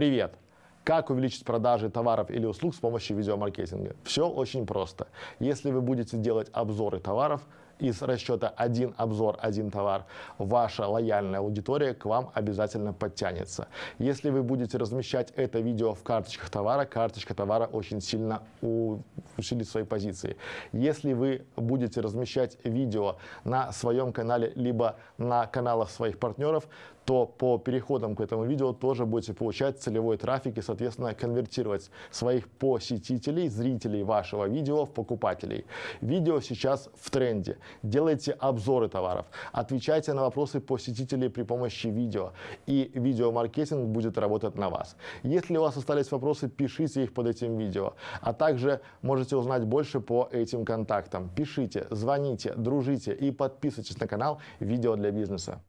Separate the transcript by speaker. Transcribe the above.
Speaker 1: Привет! Как увеличить продажи товаров или услуг с помощью видеомаркетинга? Все очень просто. Если вы будете делать обзоры товаров, из расчета один обзор, один товар, ваша лояльная аудитория к вам обязательно подтянется. Если вы будете размещать это видео в карточках товара, карточка товара очень сильно усилит свои позиции. Если вы будете размещать видео на своем канале, либо на каналах своих партнеров, то по переходам к этому видео тоже будете получать целевой трафик и, соответственно, конвертировать своих посетителей, зрителей вашего видео в покупателей. Видео сейчас в тренде делайте обзоры товаров, отвечайте на вопросы посетителей при помощи видео, и видеомаркетинг будет работать на вас. Если у вас остались вопросы, пишите их под этим видео, а также можете узнать больше по этим контактам. Пишите, звоните, дружите и подписывайтесь на канал «Видео для бизнеса».